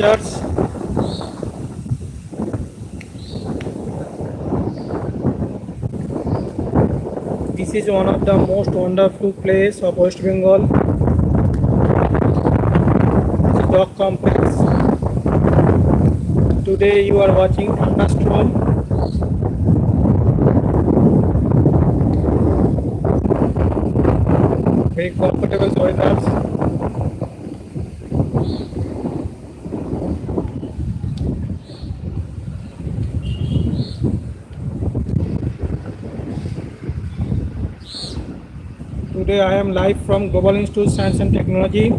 Church. This is one of the most wonderful place of West Bengal. It's a dock complex. Today you are watching thunderstorm. Very comfortable weather. Today I am live from Global Institute of Science and Technology.